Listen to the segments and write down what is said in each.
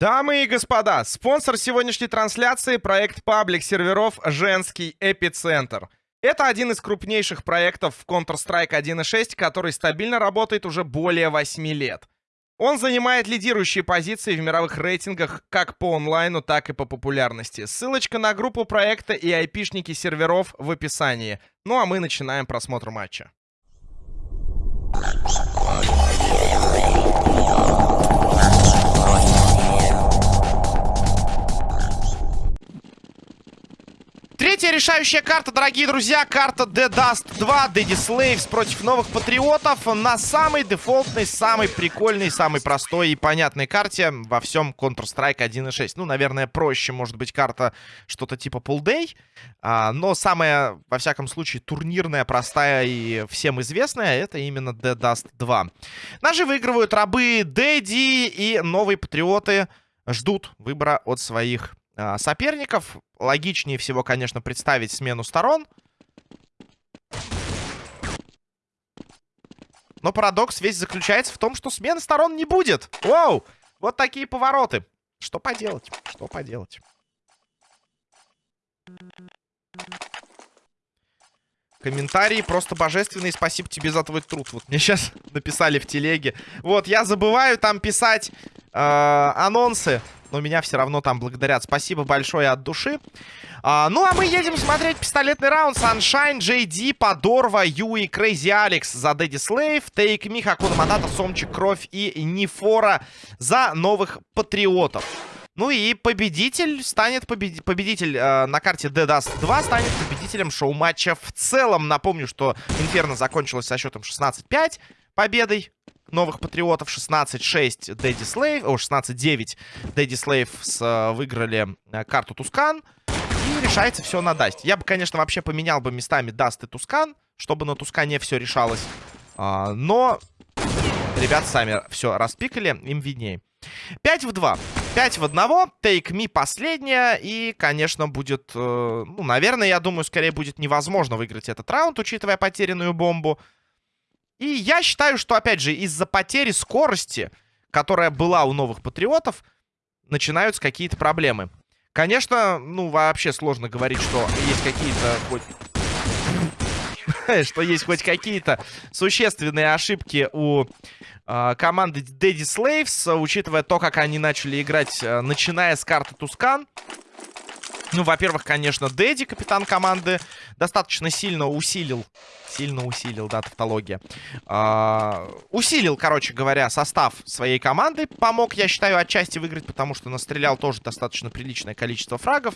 Дамы и господа, спонсор сегодняшней трансляции — проект паблик серверов «Женский эпицентр». Это один из крупнейших проектов в Counter-Strike 1.6, который стабильно работает уже более 8 лет. Он занимает лидирующие позиции в мировых рейтингах как по онлайну, так и по популярности. Ссылочка на группу проекта и айпишники серверов в описании. Ну а мы начинаем просмотр матча. Третья решающая карта, дорогие друзья. Карта The Dust 2, Daddy Slaves против новых патриотов на самой дефолтной, самой прикольной, самой простой и понятной карте во всем Counter-Strike 1.6. Ну, наверное, проще может быть карта что-то типа Pull Day. А, но самая, во всяком случае, турнирная, простая и всем известная, это именно The Dust 2. Наши выигрывают рабы Дэдди и новые патриоты ждут выбора от своих соперников. Логичнее всего, конечно, представить смену сторон. Но парадокс весь заключается в том, что смены сторон не будет. Воу! Вот такие повороты. Что поделать? Что поделать? Комментарии просто божественные. Спасибо тебе за твой труд. Вот мне сейчас написали в телеге. Вот, я забываю там писать э, анонсы но меня все равно там благодарят. Спасибо большое от души. А, ну, а мы едем смотреть пистолетный раунд. Sunshine, JD, Подорва, Юи, Крейзи Алекс за Дэдди Слейв, Тейк Ми, Хакуна Матата, Сомчик, Кровь и Нифора за новых патриотов. Ну и победитель станет побед... победитель э, на карте Dust 2 станет победителем шоу-матча в целом. Напомню, что Инферно закончилось со счетом 16-5 победой новых патриотов. 16-6 Daddy Slaves, о, 16-9 Daddy Slaves с, э, выиграли э, карту Tuscan. И решается все на Dust. Я бы, конечно, вообще поменял бы местами Dust и Tuscan, чтобы на Тускане все решалось. А, но ребят сами все распикали, им виднее. 5 в 2. 5 в 1. Take me последняя. И, конечно, будет... Э, ну, наверное, я думаю, скорее будет невозможно выиграть этот раунд, учитывая потерянную бомбу. И я считаю, что, опять же, из-за потери скорости, которая была у новых патриотов, начинаются какие-то проблемы. Конечно, ну, вообще сложно говорить, что есть какие-то хоть... что есть хоть какие-то существенные ошибки у э, команды Daddy Slaves, учитывая то, как они начали играть, э, начиная с карты Тускан. Ну, во-первых, конечно, Дэдди, капитан команды, достаточно сильно усилил, сильно усилил, да, тавтология, а, усилил, короче говоря, состав своей команды, помог, я считаю, отчасти выиграть, потому что настрелял тоже достаточно приличное количество фрагов.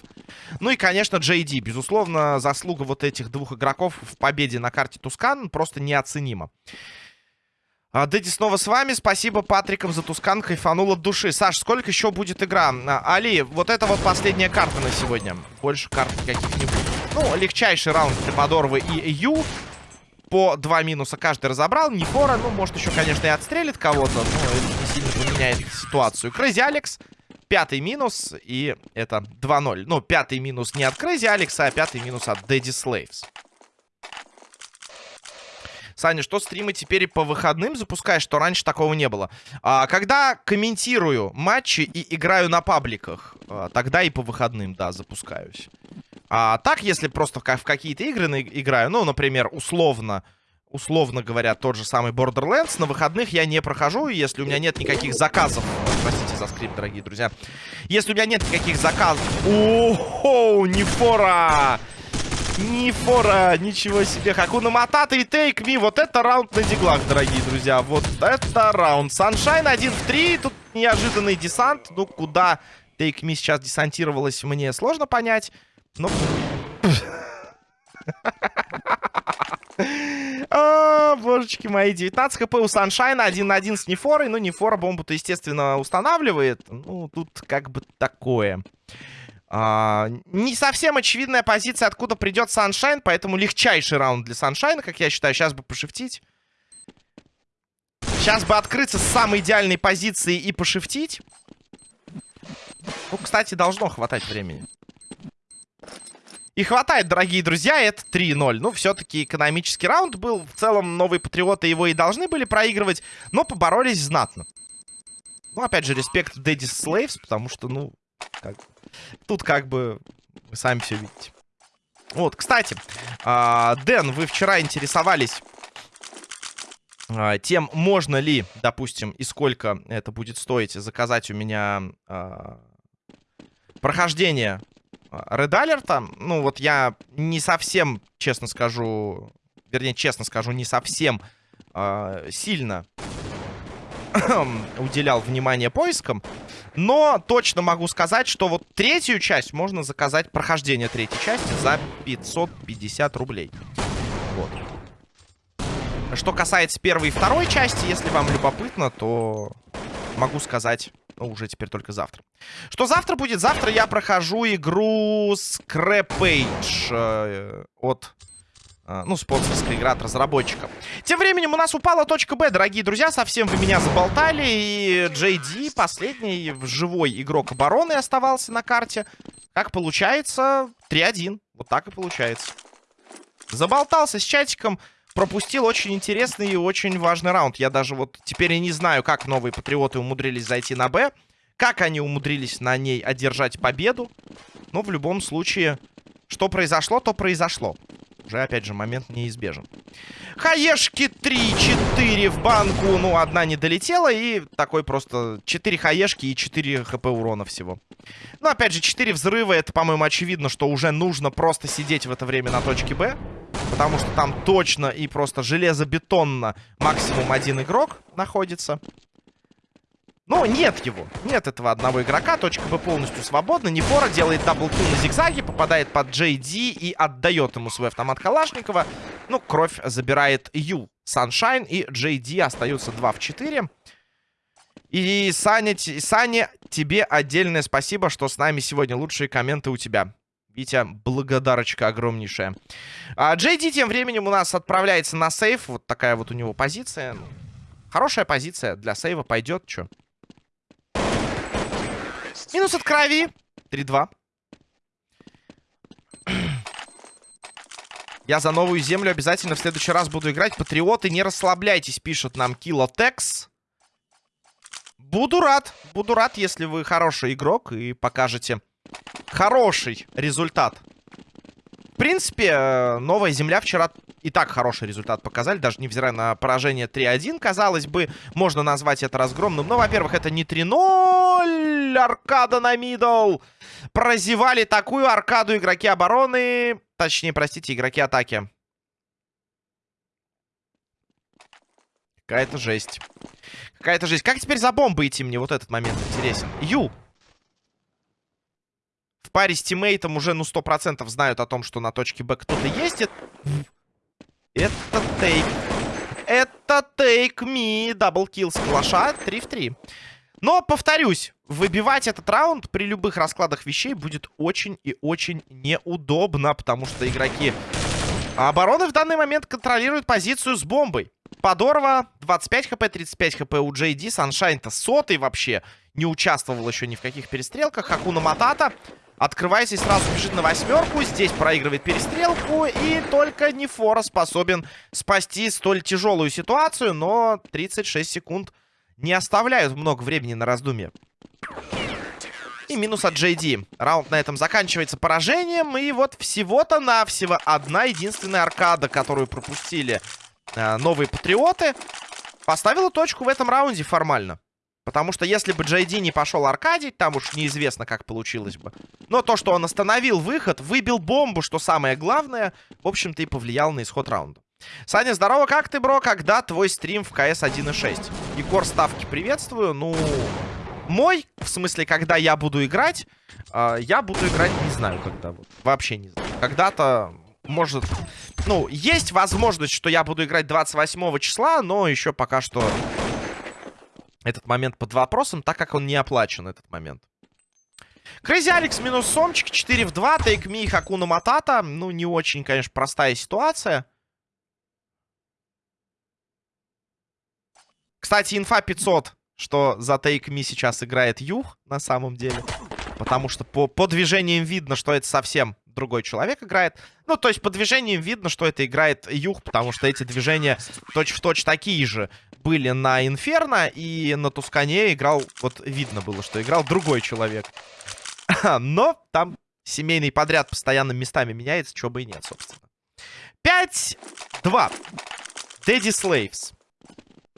Ну и, конечно, Джейди, безусловно, заслуга вот этих двух игроков в победе на карте Тускан просто неоценима. А, Дэдди снова с вами. Спасибо Патрикам за Тускан. Кайфанул от души. Саш, сколько еще будет игра? А, Али, вот это вот последняя карта на сегодня. Больше карт никаких не будет. Ну, легчайший раунд для Подорвы и Ю. По два минуса каждый разобрал. Нефора, ну, может, еще, конечно, и отстрелит кого-то. Но это не сильно поменяет ситуацию. Crazy Alex. Пятый минус. И это 2-0. Ну, пятый минус не от Crazy Alex а, а пятый минус от Daddy Slaves. Саня, что стримы теперь по выходным запускаешь, что раньше такого не было? А, когда комментирую матчи и играю на пабликах, а, тогда и по выходным, да, запускаюсь. А так, если просто в, в какие-то игры играю, ну, например, условно, условно говоря, тот же самый Borderlands, на выходных я не прохожу, если у меня нет никаких заказов. Простите за скрип, дорогие друзья. Если у меня нет никаких заказов... О-хо, не фора! Нифора, ничего себе. Хакуна Матата и Тейк Ми. Вот это раунд на диглах, дорогие друзья. Вот это раунд. Саншайн 1 в 3. Тут неожиданный десант. Ну, куда Тейк Ми сейчас десантировалась, мне сложно понять. Но... А, божечки мои, 19 хп у Саншайна, 1 на 1 с Нефорой. Ну, Нефора бомбу-то, естественно, устанавливает. Ну, тут как бы такое. А, не совсем очевидная позиция, откуда придет Саншайн, поэтому легчайший раунд для Саншайна, как я считаю. Сейчас бы пошифтить. Сейчас бы открыться с самой идеальной позиции и пошифтить. Ну, кстати, должно хватать времени. И хватает, дорогие друзья, это 3-0. Ну, все-таки экономический раунд был. В целом, новые патриоты его и должны были проигрывать, но поборолись знатно. Ну, опять же, респект Daddy's Slaves, потому что, ну, как... тут как бы вы сами все видите. Вот, кстати, э, Дэн, вы вчера интересовались э, тем, можно ли, допустим, и сколько это будет стоить заказать у меня э, прохождение Red Alert. Ну, вот я не совсем, честно скажу, вернее, честно скажу, не совсем сильно уделял внимание поискам. Но точно могу сказать, что вот третью часть можно заказать, прохождение третьей части за 550 рублей. Вот. Что касается первой и второй части, если вам любопытно, то могу сказать, ну, уже теперь только завтра. Что завтра будет? Завтра я прохожу игру Scrap Page э, от ну, спонсорская игра от разработчика. Тем временем у нас упала точка Б, дорогие друзья. Совсем вы меня заболтали. И JD, последний живой игрок обороны, оставался на карте. Как получается, 3-1. Вот так и получается. Заболтался с чатиком. Пропустил очень интересный и очень важный раунд. Я даже вот теперь и не знаю, как новые патриоты умудрились зайти на Б. Как они умудрились на ней одержать победу. Но в любом случае, что произошло, то произошло. Уже, опять же, момент неизбежен. Хаешки 3-4 в банку. Ну, одна не долетела. И такой просто 4 хаешки и 4 хп урона всего. Ну, опять же, 4 взрыва. Это, по-моему, очевидно, что уже нужно просто сидеть в это время на точке Б. Потому что там точно и просто железобетонно максимум один игрок находится. Но нет его. Нет этого одного игрока. Точка Б полностью свободна. Нефора делает даблкил на зигзаге. Попадает под Ди и отдает ему свой автомат Калашникова. Ну, кровь забирает Ю. Саншайн и Ди остаются 2 в 4. И, Саня, Саня, тебе отдельное спасибо, что с нами сегодня. Лучшие комменты у тебя. Витя, благодарочка огромнейшая. А Ди тем временем у нас отправляется на сейф. Вот такая вот у него позиция. Хорошая позиция. Для сейва пойдет. Чё? Минус от крови. 3-2. Я за новую землю обязательно в следующий раз буду играть. Патриоты, не расслабляйтесь, пишет нам Килотекс. Буду рад. Буду рад, если вы хороший игрок и покажете хороший результат. Принципе, э, новая земля вчера и так хороший результат показали, даже невзирая на поражение 3-1, казалось бы, можно назвать это разгромным. Но, во-первых, это не 3-0, аркада на мидл. Прозевали такую аркаду игроки обороны, точнее, простите, игроки атаки. Какая-то жесть. Какая-то жесть. Как теперь за бомбы идти мне? Вот этот момент интересен. Ю. Паре с тиммейтом уже, ну, 100% знают о том, что на точке Б кто-то ездит. Это тейк. Это тейк ми. Даблкил с калаша. 3 в 3. Но, повторюсь, выбивать этот раунд при любых раскладах вещей будет очень и очень неудобно, потому что игроки обороны в данный момент контролируют позицию с бомбой. Подорва 25 хп, 35 хп у JD. Саншайн-то сотый вообще не участвовал еще ни в каких перестрелках. Хакуна Матата Открывается и сразу бежит на восьмерку. Здесь проигрывает перестрелку. И только Нефора способен спасти столь тяжелую ситуацию. Но 36 секунд не оставляют много времени на раздумье. И минус от JD. Раунд на этом заканчивается поражением. И вот всего-то навсего одна единственная аркада, которую пропустили э, новые патриоты, поставила точку в этом раунде формально. Потому что если бы Джейди не пошел аркадить, там уж неизвестно, как получилось бы. Но то, что он остановил выход, выбил бомбу, что самое главное, в общем-то и повлиял на исход раунда. Саня, здорово, как ты, бро? Когда твой стрим в КС 1.6? Егор, ставки приветствую. Ну, мой, в смысле, когда я буду играть, э, я буду играть, не знаю, когда. Вот, вообще не знаю. Когда-то, может... Ну, есть возможность, что я буду играть 28 числа, но еще пока что этот момент под вопросом, так как он не оплачен, этот момент. Крейзи Алекс минус Сомчик, 4 в 2, Тейк Ми, Хакуна Матата. Ну, не очень, конечно, простая ситуация. Кстати, инфа 500, что за Тейк Ми сейчас играет Юх, на самом деле. Потому что по, по движениям видно, что это совсем другой человек играет. Ну, то есть по движениям видно, что это играет Юх, потому что эти движения точь-в-точь -точь такие же были на Инферно, и на Тускане играл, вот видно было, что играл другой человек. Но там семейный подряд постоянно местами меняется, чего бы и нет, собственно. 5-2. Дэдди Слейвс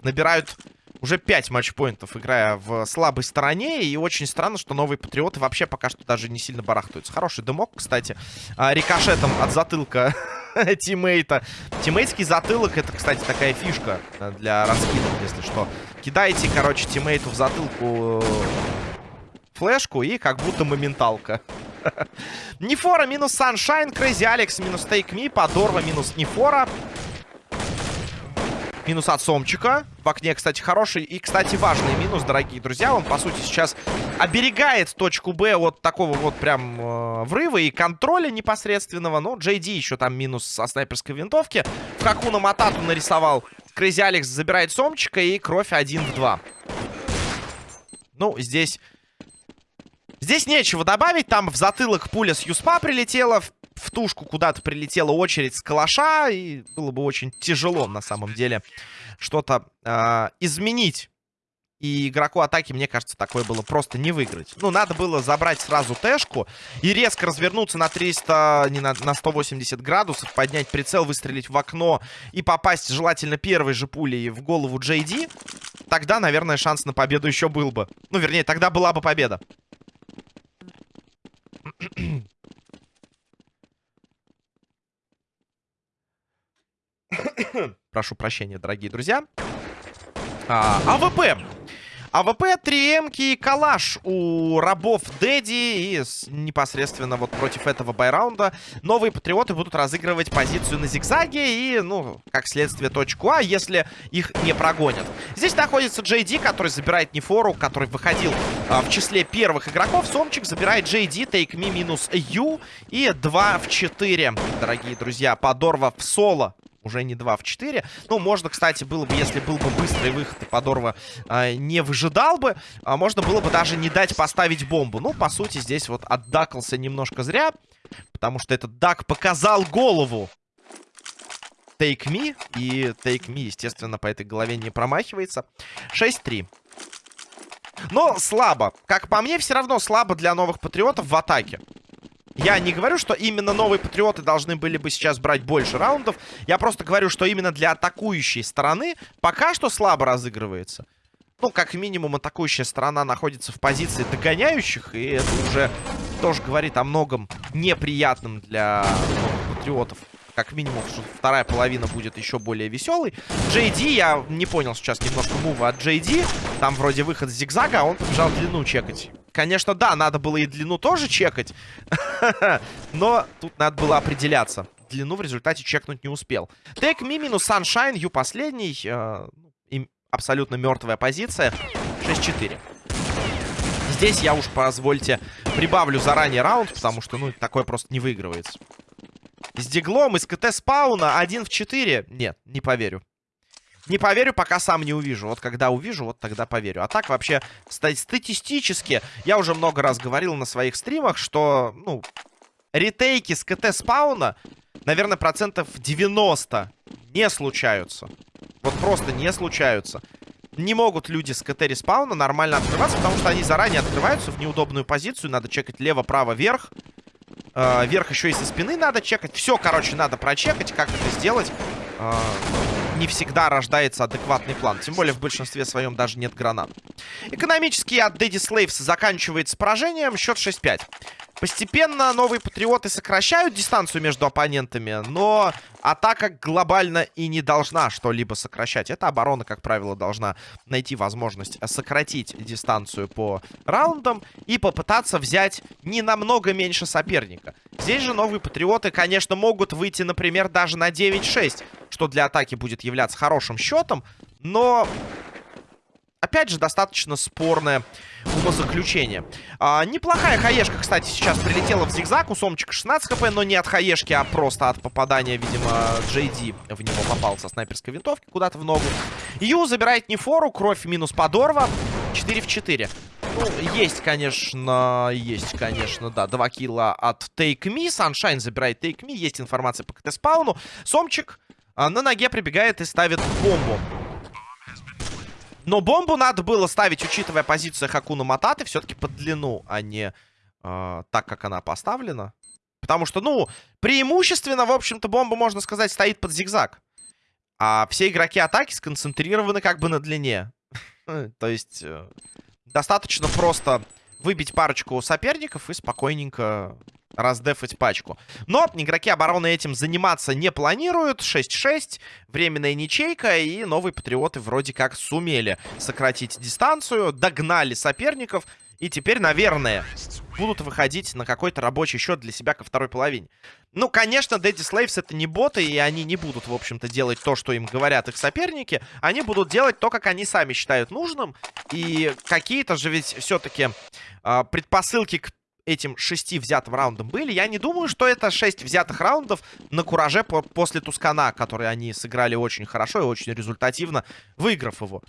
набирают уже 5 матчпоинтов, играя в слабой стороне. И очень странно, что новые патриоты вообще пока что даже не сильно барахтаются. Хороший дымок, кстати. А, рикошетом от затылка тиммейта. Тиммейтский затылок, это, кстати, такая фишка для раскидов, если что. Кидаете, короче, тиммейту в затылку флешку и как будто моменталка. Нефора минус Саншайн, Crazy Alex минус Take Me, Подорва минус Нефора. Минус от Сомчика. В окне, кстати, хороший и, кстати, важный минус, дорогие друзья. Он, по сути, сейчас оберегает точку Б от такого вот прям э, врыва и контроля непосредственного. Но Ди еще там минус со снайперской винтовки. В Хакуна Матату нарисовал. Крейзи Алекс забирает Сомчика и кровь 1 в 2. Ну, здесь... Здесь нечего добавить. Там в затылок пуля с Юспа прилетела. В в тушку куда-то прилетела очередь с калаша, и было бы очень тяжело, на самом деле, что-то э, изменить. И игроку атаки, мне кажется, такое было просто не выиграть. Ну, надо было забрать сразу тэшку и резко развернуться на 300, не на, на 180 градусов, поднять прицел, выстрелить в окно и попасть желательно первой же пулей в голову Джей. Тогда, наверное, шанс на победу еще был бы. Ну, вернее, тогда была бы победа. Прошу прощения, дорогие друзья. А, АВП. АВП, 3 и калаш у рабов Daddy. И непосредственно вот против этого buy раунда новые патриоты будут разыгрывать позицию на зигзаге. И, ну, как следствие, точку А, если их не прогонят. Здесь находится Джей который забирает Нефору, который выходил а, в числе первых игроков. Сомчик забирает Джей Ди, Take Me минус Ю. И 2 в 4, дорогие друзья. Подорва в соло уже не 2 в 4. Ну, можно, кстати, было бы, если был бы быстрый выход, и Подорва э, не выжидал бы, а можно было бы даже не дать поставить бомбу. Ну, по сути, здесь вот отдакался немножко зря, потому что этот дак показал голову Take Me, и Take Me, естественно, по этой голове не промахивается. 6-3. Но слабо. Как по мне, все равно слабо для новых патриотов в атаке. Я не говорю, что именно новые патриоты должны были бы сейчас брать больше раундов. Я просто говорю, что именно для атакующей стороны пока что слабо разыгрывается. Ну, как минимум, атакующая сторона находится в позиции догоняющих. И это уже тоже говорит о многом неприятном для патриотов. Как минимум, что вторая половина будет еще более веселой. Джей я не понял сейчас немножко мува от Джей. Там вроде выход с зигзага, а он побежал длину чекать. Конечно, да, надо было и длину тоже чекать. Но тут надо было определяться. Длину в результате чекнуть не успел. Тек ми минус Sunshine, Ю последний. Э, абсолютно мертвая позиция. 6-4. Здесь я уж, позвольте, прибавлю заранее раунд, потому что, ну, такое просто не выигрывается. С диглом из КТ спауна 1 в 4. Нет, не поверю. Не поверю, пока сам не увижу. Вот когда увижу, вот тогда поверю. А так вообще статистически, я уже много раз говорил на своих стримах, что, ну, ретейки с КТ спауна, наверное, процентов 90 не случаются. Вот просто не случаются. Не могут люди с КТ респауна нормально открываться, потому что они заранее открываются в неудобную позицию. Надо чекать лево, право, вверх. Э, вверх еще и со спины надо чекать. Все, короче, надо прочекать. Как это сделать? Э, не всегда рождается адекватный план. Тем более в большинстве своем даже нет гранат. Экономический от Daddy Slaves заканчивается поражением. Счет 6-5. Постепенно новые патриоты сокращают дистанцию между оппонентами, но атака глобально и не должна что-либо сокращать. Эта оборона, как правило, должна найти возможность сократить дистанцию по раундам и попытаться взять не намного меньше соперника. Здесь же новые патриоты, конечно, могут выйти, например, даже на 9-6, что для атаки будет являться хорошим счетом, но опять же, достаточно спорное умозаключение. А, неплохая хаешка, кстати, сейчас прилетела в зигзаг. У Сомчика 16 хп, но не от хаешки, а просто от попадания, видимо, Джей Ди в него попал со снайперской винтовки куда-то в ногу. Ю забирает Нефору, кровь минус Подорва. 4 в 4. Ну, есть, конечно, есть, конечно, да, два килла от Take Me. Sunshine забирает Take Me. Есть информация по КТ-спауну. Сомчик а, на ноге прибегает и ставит бомбу. Но бомбу надо было ставить, учитывая позицию Хакуна Мататы, все-таки под длину, а не э, так, как она поставлена. Потому что, ну, преимущественно, в общем-то, бомба, можно сказать, стоит под зигзаг. А все игроки атаки сконцентрированы как бы на длине. То есть, э, достаточно просто выбить парочку соперников и спокойненько раздефать пачку. Но игроки обороны этим заниматься не планируют. 6-6, временная ничейка, и новые патриоты вроде как сумели сократить дистанцию, догнали соперников, и теперь, наверное, будут выходить на какой-то рабочий счет для себя ко второй половине. Ну, конечно, Daddy Slaves это не боты, и они не будут, в общем-то, делать то, что им говорят их соперники. Они будут делать то, как они сами считают нужным. И какие-то же ведь все-таки э, предпосылки к этим шести взятым раундам были. Я не думаю, что это шесть взятых раундов на кураже по после Тускана, который они сыграли очень хорошо и очень результативно, выиграв его.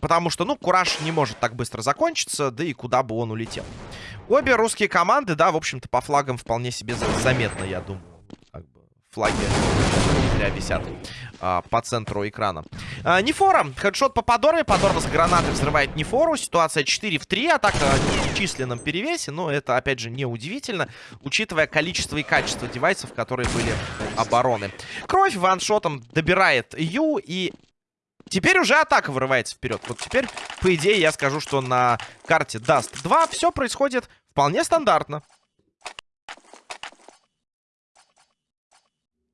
Потому что, ну, Кураж не может так быстро закончиться, да и куда бы он улетел. Обе русские команды, да, в общем-то, по флагам вполне себе заметно, я думаю. Флаги зря висят а, по центру экрана. А, Нефора. Хедшот по Подоре. Подор с гранатой взрывает Нефору. Ситуация 4 в 3. Атака в численном перевесе. Но это, опять же, не удивительно, учитывая количество и качество девайсов, которые были обороны. Кровь ваншотом добирает Ю. И Теперь уже атака вырывается вперед. Вот теперь, по идее, я скажу, что на карте Dust 2 все происходит вполне стандартно.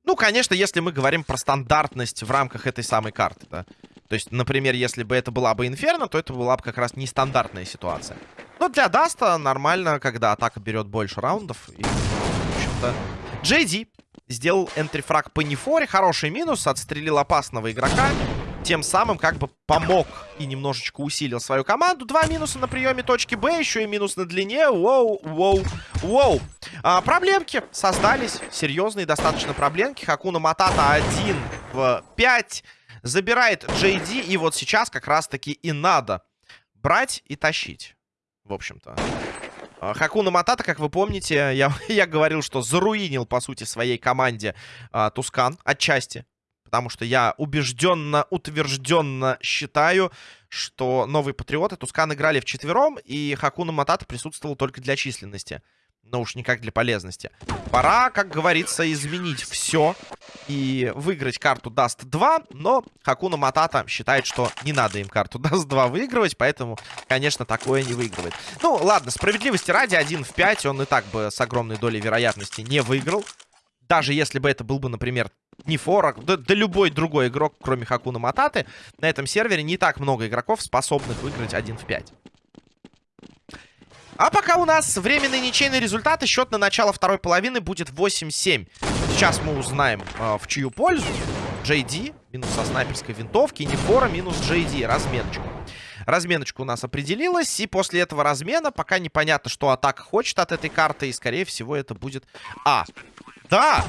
Ну, конечно, если мы говорим про стандартность в рамках этой самой карты, да. То есть, например, если бы это была бы Инферно, то это была бы как раз нестандартная ситуация. Но для Dust а нормально, когда атака берет больше раундов. И, в общем-то, JD сделал entry frag по Нефоре. Хороший минус, отстрелил опасного игрока тем самым как бы помог и немножечко усилил свою команду. Два минуса на приеме точки Б, еще и минус на длине. Воу, воу, воу. А, проблемки создались, серьезные достаточно проблемки. Хакуна Матата 1 в 5. Забирает JD, и вот сейчас как раз-таки и надо брать и тащить. В общем-то. А, Хакуна Матата, как вы помните, я, я говорил, что заруинил, по сути, своей команде а, Тускан отчасти. Потому что я убежденно, утвержденно считаю, что новые патриоты Тускан играли в четвером, и Хакуна Матата присутствовал только для численности. Но уж никак для полезности. Пора, как говорится, изменить все и выиграть карту Dust 2, но Хакуна Матата считает, что не надо им карту Dust 2 выигрывать, поэтому, конечно, такое не выигрывает. Ну, ладно, справедливости ради, 1 в 5 он и так бы с огромной долей вероятности не выиграл. Даже если бы это был бы, например, не Форок, да, да любой другой игрок, кроме Хакуна Мататы, на этом сервере не так много игроков, способных выиграть 1 в 5. А пока у нас временный ничейный результат, и счет на начало второй половины будет 8-7. Сейчас мы узнаем, э, в чью пользу. JD, минус со снайперской винтовки, Нефора, минус JD, разменочку. Разменочка у нас определилась, и после этого размена пока непонятно, что атака хочет от этой карты, и, скорее всего, это будет А. Да!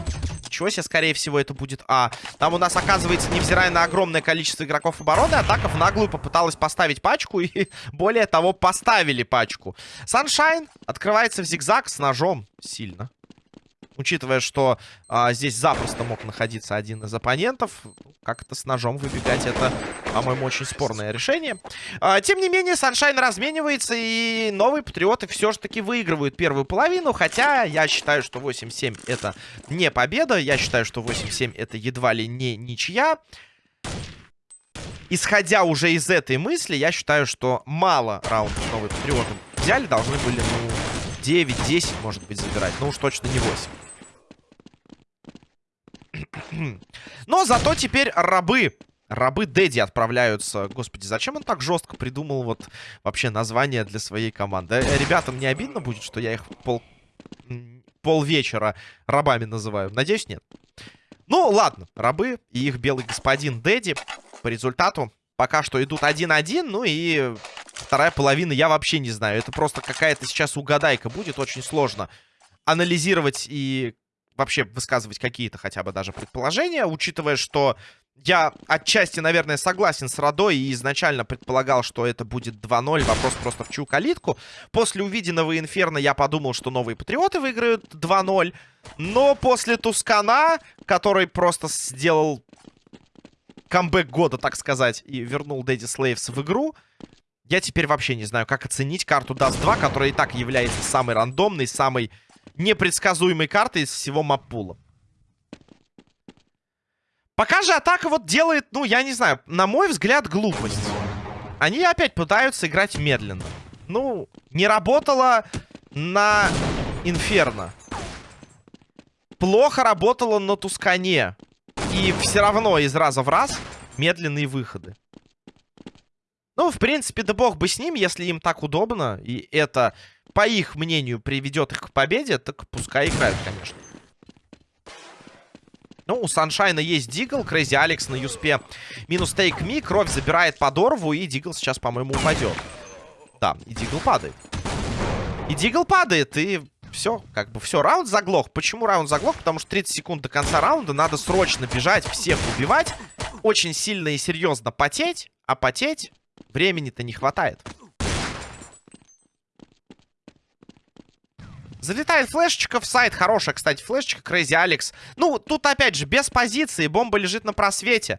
Ничего себе, скорее всего, это будет А. Там у нас, оказывается, невзирая на огромное количество игроков обороны, атака в наглую попыталась поставить пачку. И, более того, поставили пачку. Саншайн открывается в зигзаг с ножом. Сильно. Учитывая, что а, здесь запросто мог находиться один из оппонентов, как это с ножом выбегать, это, по-моему, очень спорное решение. А, тем не менее, Саншайн разменивается, и новые Патриоты все же таки выигрывают первую половину, хотя я считаю, что 8-7 это не победа, я считаю, что 8-7 это едва ли не ничья. Исходя уже из этой мысли, я считаю, что мало раундов новые Патриоты взяли, должны были, ну, 9-10, может быть, забирать, но уж точно не 8. Но зато теперь рабы Рабы Дэдди отправляются. Господи, зачем он так жестко придумал вот вообще название для своей команды? Э, ребятам не обидно будет, что я их пол... полвечера рабами называю? Надеюсь, нет. Ну, ладно. Рабы и их белый господин Дэдди по результату пока что идут 1-1. Ну и вторая половина я вообще не знаю. Это просто какая-то сейчас угадайка будет. Очень сложно анализировать и вообще высказывать какие-то хотя бы даже предположения, учитывая, что я отчасти, наверное, согласен с Родой и изначально предполагал, что это будет 2-0. Вопрос просто в чью калитку. После увиденного Инферно я подумал, что новые Патриоты выиграют 2-0. Но после Тускана, который просто сделал камбэк года, так сказать, и вернул Дэдди Слейвс в игру. Я теперь вообще не знаю, как оценить карту Dust 2, которая и так является самой рандомной, самой непредсказуемой картой из всего маппула. Пока же атака вот делает, ну, я не знаю, на мой взгляд, глупость. Они опять пытаются играть медленно. Ну, не работало на Инферно. Плохо работало на Тускане. И все равно из раза в раз медленные выходы. Ну, в принципе, да бог бы с ним, если им так удобно, и это, по их мнению, приведет их к победе, так пускай играют, конечно. Ну, у Sunshine а есть Deagle, Crazy Alex на Юспе минус Take Me, кровь забирает подорву, и Deagle сейчас, по-моему, упадет. Да, и Дигл падает. И Дигл падает, и все, как бы все, раунд заглох. Почему раунд заглох? Потому что 30 секунд до конца раунда надо срочно бежать, всех убивать, очень сильно и серьезно потеть, а потеть времени-то не хватает. Залетает флешечка в сайт. Хорошая, кстати, флешечка. Крейзи Алекс. Ну, тут опять же, без позиции. Бомба лежит на просвете.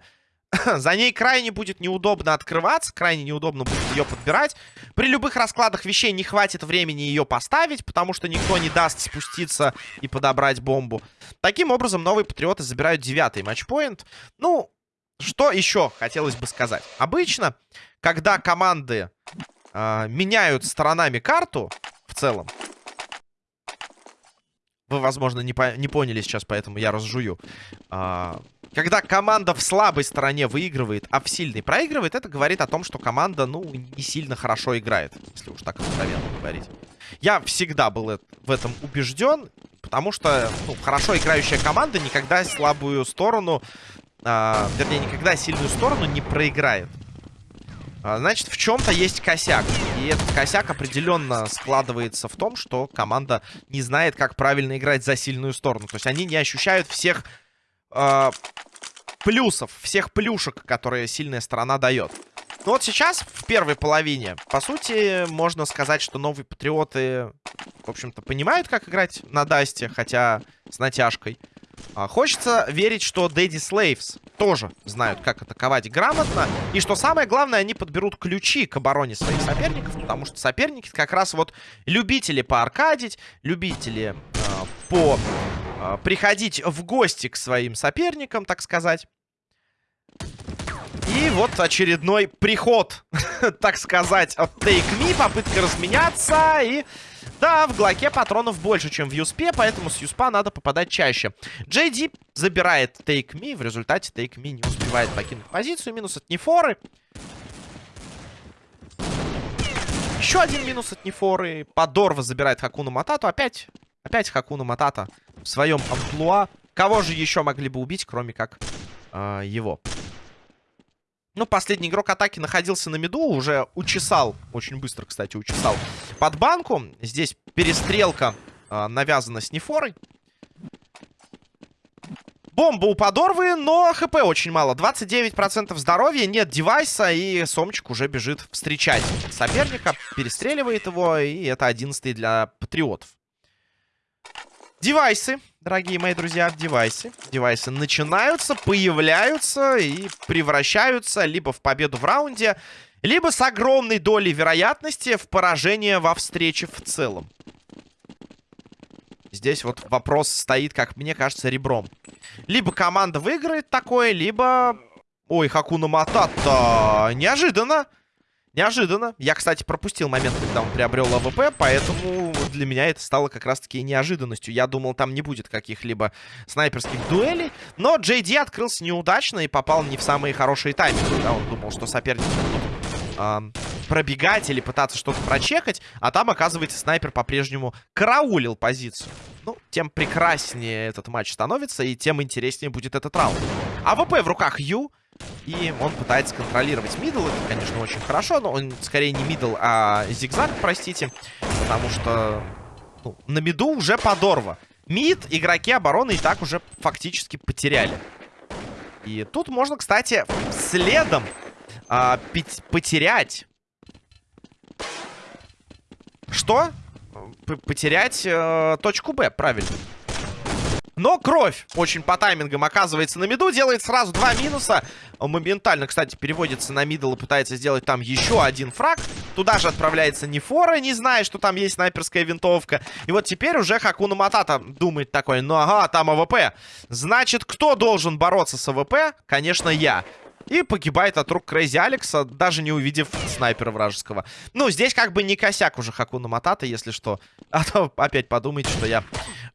За ней крайне будет неудобно открываться, крайне неудобно будет ее подбирать. При любых раскладах вещей не хватит времени ее поставить, потому что никто не даст спуститься и подобрать бомбу. Таким образом, новые патриоты забирают девятый матчпоинт. Ну, что еще хотелось бы сказать? Обычно, когда команды э, меняют сторонами карту, в целом, вы, возможно, не, по не поняли сейчас, поэтому я разжую. А, когда команда в слабой стороне выигрывает, а в сильной проигрывает, это говорит о том, что команда, ну, не сильно хорошо играет. Если уж так откровенно говорить. Я всегда был в этом убежден, потому что, ну, хорошо играющая команда никогда слабую сторону, а, вернее, никогда сильную сторону не проиграет. А, значит, в чем-то есть косяк. И этот косяк определенно складывается в том, что команда не знает, как правильно играть за сильную сторону. То есть они не ощущают всех э, плюсов, всех плюшек, которые сильная сторона дает. Ну вот сейчас, в первой половине, по сути, можно сказать, что новые патриоты, в общем-то, понимают, как играть на Дасте, хотя с натяжкой. А, хочется верить, что Daddy Slaves тоже знают, как атаковать грамотно. И что самое главное, они подберут ключи к обороне своих соперников. Потому что соперники как раз вот любители поаркадить, любители э, по э, приходить в гости к своим соперникам, так сказать. И вот очередной приход, так сказать, от Take Me. Попытка разменяться и... Да, в Глоке патронов больше, чем в Юспе, поэтому с Юспа надо попадать чаще. Джей забирает Take Me, в результате Take Me не успевает покинуть позицию. Минус от Нефоры. Еще один минус от Нефоры. Подорва забирает Хакуну Матату. Опять, опять Хакуну Матата в своем амплуа. Кого же еще могли бы убить, кроме как э, его? Ну, последний игрок атаки находился на миду, уже учесал, очень быстро, кстати, учесал под банку. Здесь перестрелка э, навязана с Нефорой. Бомба у подорвы, но хп очень мало. 29% здоровья, нет девайса, и Сомчик уже бежит встречать соперника. Перестреливает его, и это 11 для патриотов. Девайсы, дорогие мои друзья, девайсы. Девайсы начинаются, появляются и превращаются либо в победу в раунде, либо с огромной долей вероятности в поражение во встрече в целом. Здесь вот вопрос стоит, как мне кажется, ребром. Либо команда выиграет такое, либо... Ой, Хакуна Матата. Неожиданно. Неожиданно. Я, кстати, пропустил момент, когда он приобрел АВП, поэтому для меня это стало как раз-таки неожиданностью. Я думал, там не будет каких-либо снайперских дуэлей, но Джей открылся неудачно и попал не в самые хорошие тайминги. Да? Он думал, что соперники будут э, пробегать или пытаться что-то прочекать, а там, оказывается, снайпер по-прежнему караулил позицию. Ну, тем прекраснее этот матч становится, и тем интереснее будет этот раунд. АВП в руках Ю. И он пытается контролировать middle. Это, конечно, очень хорошо, но он скорее не middle, а зигзаг, простите. Потому что ну, на миду уже подорва. Мид игроки обороны и так уже фактически потеряли. И тут можно, кстати, следом а, потерять... Что? П потерять э, точку Б, правильно. Но кровь очень по таймингам оказывается на миду. Делает сразу два минуса. Он моментально, кстати, переводится на middle и пытается сделать там еще один фраг. Туда же отправляется Нефора, не зная, что там есть снайперская винтовка. И вот теперь уже Хакуна Матата думает такой, ну ага, там АВП. Значит, кто должен бороться с АВП? Конечно, я. И погибает от рук Crazy Alex а, даже не увидев снайпера вражеского. Ну, здесь как бы не косяк уже Хакуна Матата, если что. А то опять подумайте, что я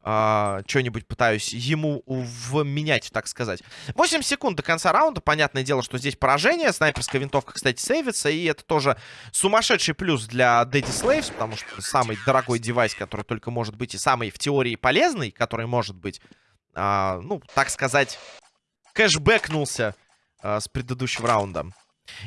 э, что-нибудь пытаюсь ему вменять, так сказать. 8 секунд до конца раунда. Понятное дело, что здесь поражение. Снайперская винтовка, кстати, сейвится. И это тоже сумасшедший плюс для Daddy Slaves, потому что самый дорогой девайс, который только может быть, и самый в теории полезный, который может быть, э, ну, так сказать, кэшбэкнулся э, с предыдущего раунда.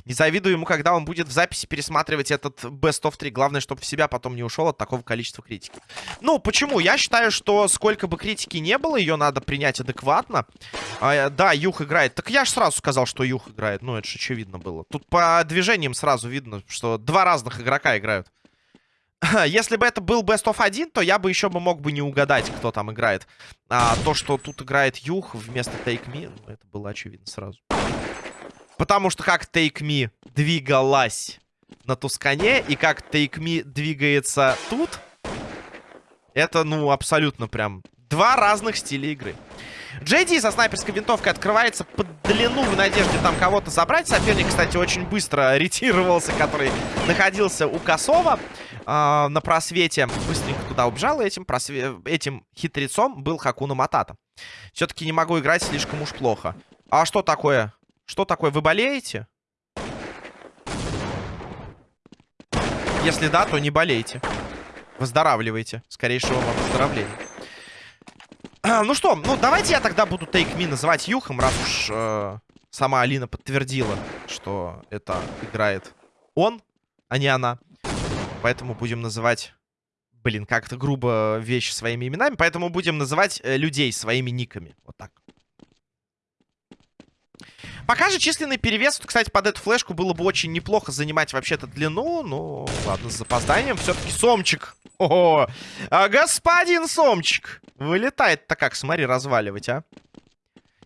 Не завидую ему, когда он будет в записи пересматривать этот Best of 3. Главное, чтобы в себя потом не ушел от такого количества критики. Ну, почему? Я считаю, что сколько бы критики не было, ее надо принять адекватно. А, да, Юх играет. Так я же сразу сказал, что Юх играет. Ну, это же очевидно было. Тут по движениям сразу видно, что два разных игрока играют. Если бы это был Best of 1, то я бы еще бы мог бы не угадать, кто там играет. А то, что тут играет Юх вместо Take Me, ну, это было очевидно сразу. Потому что как Take Me двигалась на Тускане и как Take Me двигается тут, это, ну, абсолютно прям два разных стиля игры. Джейди со снайперской винтовкой открывается под длину в надежде там кого-то забрать. Соперник, кстати, очень быстро ретировался, который находился у Косова э, на просвете. Быстренько туда убежал, этим, просве... этим хитрецом был Хакуна Матата. Все-таки не могу играть слишком уж плохо. А что такое? Что такое? Вы болеете? Если да, то не болейте. Выздоравливайте. Скорейшего вам выздоровления. ну что, ну давайте я тогда буду Take Me называть Юхом, раз уж э, сама Алина подтвердила, что это играет он, а не она. Поэтому будем называть... Блин, как-то грубо вещи своими именами. Поэтому будем называть э, людей своими никами. Вот так. Пока же численный перевес, кстати, под эту флешку было бы очень неплохо занимать вообще-то длину. Ну, ладно, с запозданием. Все-таки Сомчик. О, а господин Сомчик. Вылетает-то как, смотри, разваливать, а.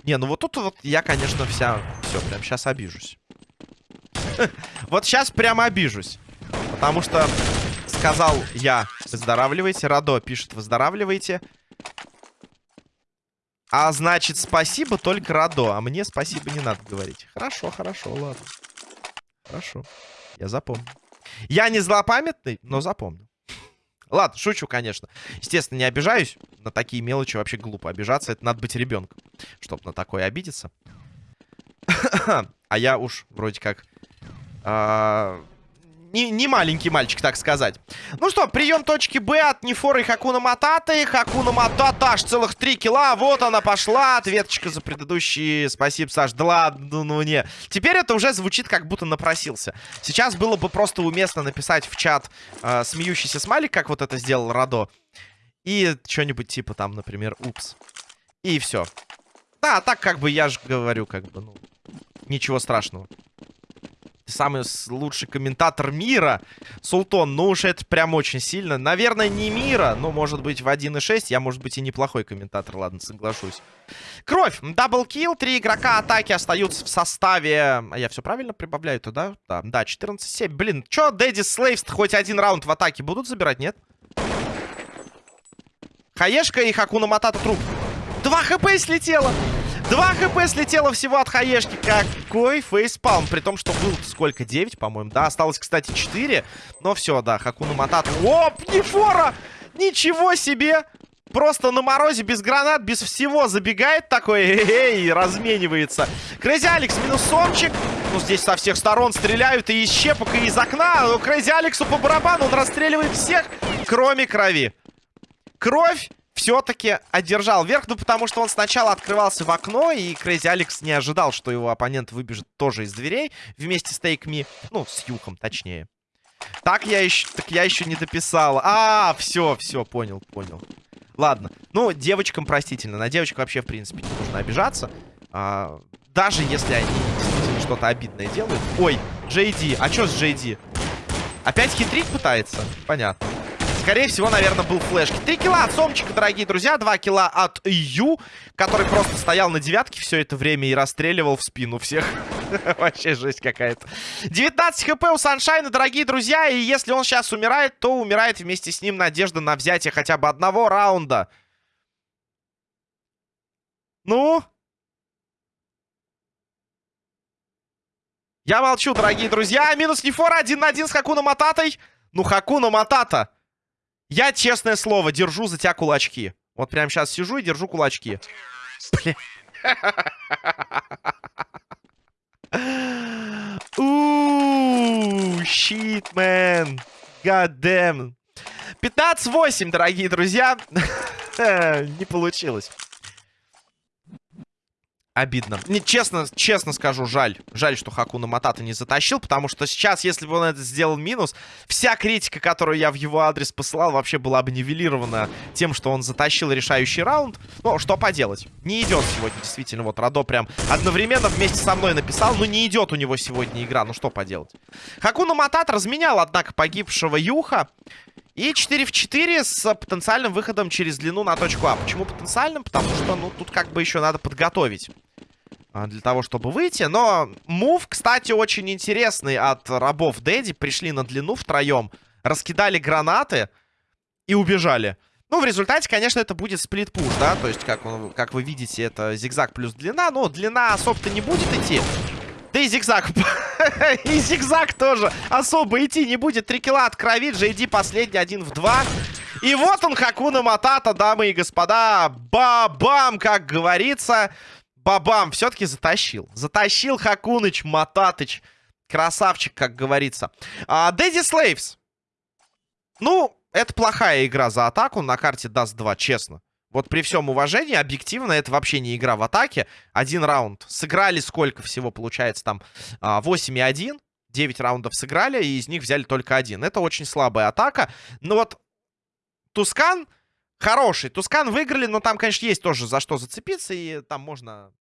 Не, ну вот тут вот я, конечно, вся... Все, прям сейчас обижусь. Вот сейчас прямо обижусь. Потому что сказал я, выздоравливайте. Радо пишет, выздоравливайте. А значит, спасибо только Радо. А мне спасибо не надо говорить. Хорошо, хорошо, ладно. Хорошо. Я запомню. Я не злопамятный, но запомню. Ладно, шучу, конечно. Естественно, не обижаюсь. На такие мелочи вообще глупо обижаться. Это надо быть ребенком, чтобы на такое обидеться. а я уж вроде как... А, не, не маленький мальчик, так сказать. Ну что, прием точки Б от Нефора и Хакуна Мататы. Хакуна Матата аж целых три килла. Вот она пошла. Ответочка за предыдущие. Спасибо, Саш. Да ладно, ну не. Теперь это уже звучит, как будто напросился. Сейчас было бы просто уместно написать в чат э, смеющийся смайлик, как вот это сделал Радо. И что-нибудь типа там, например, упс. И все. Да, так как бы я же говорю, как бы, ну, ничего страшного самый лучший комментатор мира, Султон. Ну уж это прям очень сильно. Наверное, не мира, но может быть в 1.6 я, может быть, и неплохой комментатор, ладно, соглашусь. Кровь, double kill, три игрока атаки остаются в составе... А я все правильно прибавляю туда? Да, да 14-7. Блин, что Daddy Slaves хоть один раунд в атаке будут забирать, нет? Хаешка и Хакуна Матата труп. Два хп слетело! Два хп слетело всего от хаешки. Какой фейспалм. При том, что был сколько? 9, по-моему. Да, осталось, кстати, 4. Но все, да, Хакуна Матата. Оп, Нефора! Ничего себе! Просто на морозе, без гранат, без всего забегает такой, эй, разменивается. Crazy Alex минус Сомчик. Ну, здесь со всех сторон стреляют и из щепок, и из окна. Crazy Alex у по барабану, он расстреливает всех, кроме крови. Кровь все-таки одержал верх, ну, потому что он сначала открывался в окно, и Крейзи Алекс не ожидал, что его оппонент выбежит тоже из дверей вместе с Me, ну, с Юхом, точнее. Так я еще, так я еще не дописал. А, все, все, понял, понял. Ладно. Ну, девочкам простительно. На девочек вообще, в принципе, не нужно обижаться. А, даже если они действительно что-то обидное делают. Ой, Джейди. А что с Джейди? Опять хитрить пытается? Понятно. Скорее всего, наверное, был флешки. Три килла от Сомчика, дорогие друзья. Два килла от Ю, который просто стоял на девятке все это время и расстреливал в спину всех. Вообще жесть какая-то. 19 хп у Саншайна, дорогие друзья. И если он сейчас умирает, то умирает вместе с ним надежда на взятие хотя бы одного раунда. Ну? Я молчу, дорогие друзья. Минус Нефора один на один с Хакуна Мататой. Ну, Хакуна Матата. Я, честное слово, держу за тебя кулачки. Вот прямо сейчас сижу и держу кулачки. Бля. Ууу, щит, мэн. Damn. 15-8, дорогие друзья. Не получилось. Обидно. Не, честно, честно скажу, жаль. Жаль, что Хакуна Матата не затащил, потому что сейчас, если бы он это сделал минус, вся критика, которую я в его адрес посылал, вообще была бы нивелирована тем, что он затащил решающий раунд. Но что поделать. Не идет сегодня, действительно. Вот Радо прям одновременно вместе со мной написал, но не идет у него сегодня игра. Ну что поделать. Хакуна Матат разменял, однако, погибшего Юха. И 4 в 4 с потенциальным выходом через длину на точку А. Почему потенциальным? Потому что, ну, тут как бы еще надо подготовить а, для того, чтобы выйти. Но мув, кстати, очень интересный от рабов Дэдди. Пришли на длину втроем, раскидали гранаты и убежали. Ну, в результате, конечно, это будет сплит-пуш, да? То есть, как, он, как вы видите, это зигзаг плюс длина. Но длина особо-то не будет идти. Да и зигзаг. и зигзаг тоже особо идти не будет. Три килла от крови. Джейди последний один в два. И вот он, Хакуна Матата, дамы и господа. Бабам, как говорится. Бабам, все-таки затащил. Затащил Хакуныч, Мататыч. Красавчик, как говорится. А, Дэдди Слейвс. Ну, это плохая игра за атаку на карте даст 2, честно. Вот при всем уважении, объективно, это вообще не игра в атаке. Один раунд. Сыграли сколько всего, получается, там 8 а, и 1. 9 раундов сыграли, и из них взяли только один. Это очень слабая атака. Но вот Тускан хороший. Тускан выиграли, но там, конечно, есть тоже за что зацепиться, и там можно